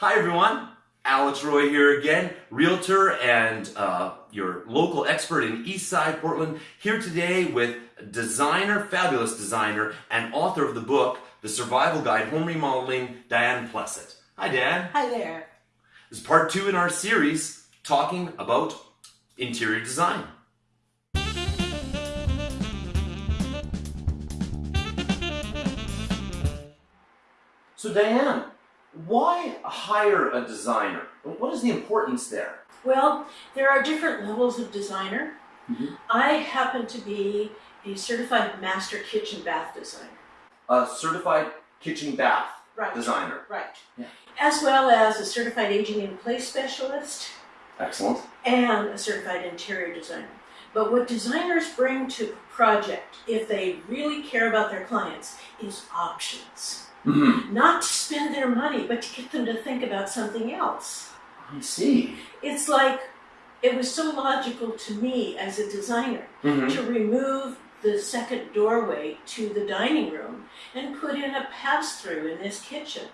Hi everyone, Alex Roy here again, realtor and uh, your local expert in Eastside Portland, here today with designer, fabulous designer, and author of the book, The Survival Guide Home Remodeling, Diane Plesset. Hi Dan. Hi there. This is part two in our series talking about interior design. So Diane, why hire a designer? What is the importance there? Well, there are different levels of designer. Mhm. I happen to be a certified master kitchen bath designer. A certified kitchen bath Right. designer. Right. Yeah. As well as a certified aging in place specialist Excellent. and a certified interior designer. But what designers bring to a project, if they really care about their clients, is options. Hmm Not to spend their money, but to get them to think about something else. I see. It's like it was so logical to me as a designer hmm to remove the second doorway to the dining room and put in a pass through in this kitchen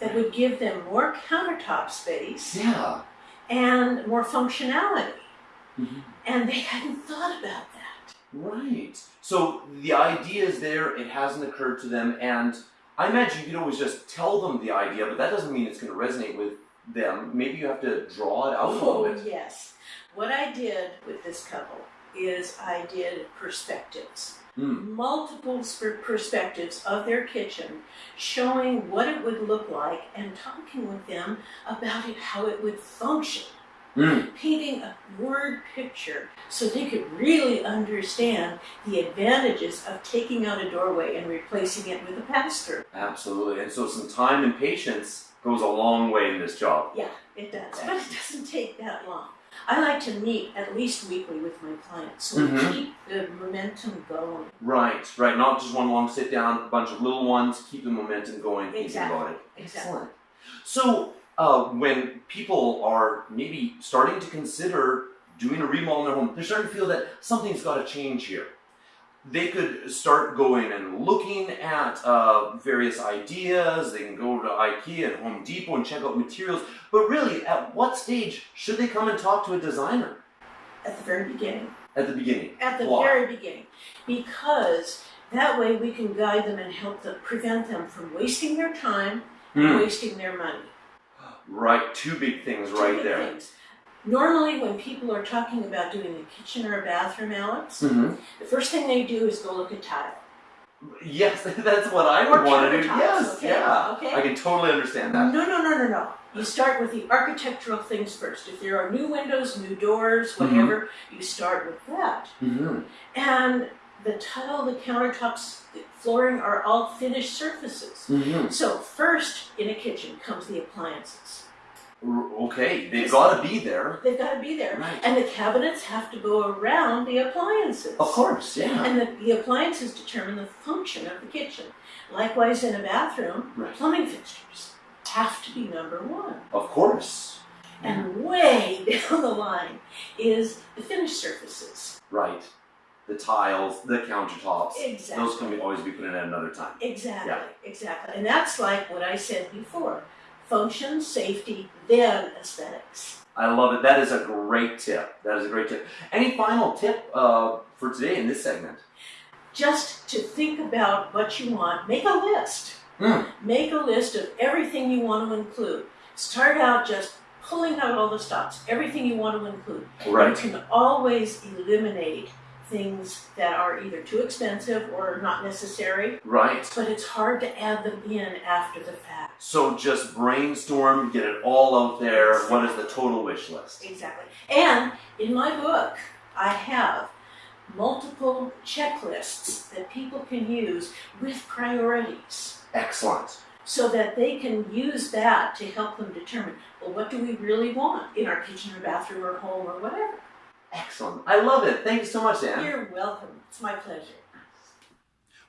that would give them more countertop space Yeah. and more functionality. Mhm. And they hadn't thought about that. Right. So the idea is there, it hasn't occurred to them, and I imagine you could always just tell them the idea, but that doesn't mean it's going to resonate with them. Maybe you have to draw it out a little Oh, bit. yes. What I did with this couple is I did perspectives. Mm. multiple perspectives of their kitchen, showing what it would look like and talking with them about it, how it would function. Mm. Painting a word picture so they could really understand the advantages of taking out a doorway and replacing it with a pass through. Absolutely. And so some time and patience goes a long way in this job. Yeah, it does. But it doesn't take that long. I like to meet at least weekly with my clients so we Mhm. keep the momentum going. Right, right. Not just one long sit down, a bunch of little ones, keep the momentum going, thinking Exactly, about it. exactly. Excellent. So, uh, when people are maybe starting to consider doing a remodel in their home, they're starting to feel that something's got to change here. They could start going and looking at uh, various ideas. They can go to IKEA and Home Depot and check out materials. But really, at what stage should they come and talk to a designer? At the very beginning. At the beginning. At the Why? very beginning. Because that way we can guide them and help them prevent them from wasting their time and Hmm. wasting their money. Right, two big things Two right big there. things. Normally, when people are talking about doing a kitchen or a bathroom, Alex, hmm the first thing they do is go look at tile. Yes, that's what I would want to do. countertops, Yes, okay, yeah. okay. I can totally understand that. no, no, no, no. No. You start with the architectural things first. If there are new windows, new doors, Mm-hmm. whatever, you start with that. hmm And the tile, the countertops, the flooring are all finished surfaces. hmm So first in a kitchen comes the appliances. Okay, they've got to be there. They've got to be there. Right. And the cabinets have to go around the appliances. Of course, yeah. And the, the appliances determine the function of the kitchen. Likewise in a bathroom, Right. plumbing fixtures have to be number one. Of course. And way down the line is the finished surfaces. Right. The tiles, the countertops. Exactly. Those can be, always be put in at another time. Exactly, Yeah. exactly. And that's like what I said before. Function, safety, then aesthetics. I love it. That is a great tip. That is a great tip. Any final tip uh, for today in this segment? Just to think about what you want, make a list. Hmm. Make a list of everything you want to include. Start out just pulling out all the stops, everything you want to include. Right. You can always eliminate things that are either too expensive or not necessary, Right. but it's hard to add them in after the fact. So just brainstorm, get it all out there. What is the total wish list? Exactly. And in my book, I have multiple checklists that people can use with priorities Excellent. so that they can use that to help them determine well, what do we really want in our kitchen or bathroom or home or whatever. Excellent. I love it. Thank you so much, Dan. You're welcome. It's my pleasure.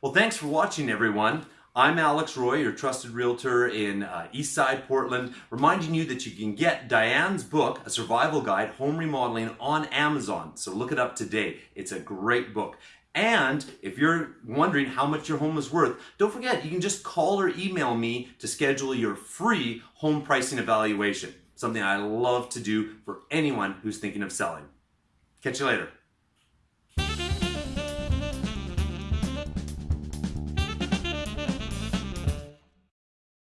Well, thanks for watching, everyone. I'm Alex Roy, your trusted realtor in uh, Eastside Portland, reminding you that you can get Diane's book, A Survival Guide Home Remodeling, on Amazon. So look it up today. It's a great book. And if you're wondering how much your home is worth, don't forget you can just call or email me to schedule your free home pricing evaluation. Something I love to do for anyone who's thinking of selling. Catch you later.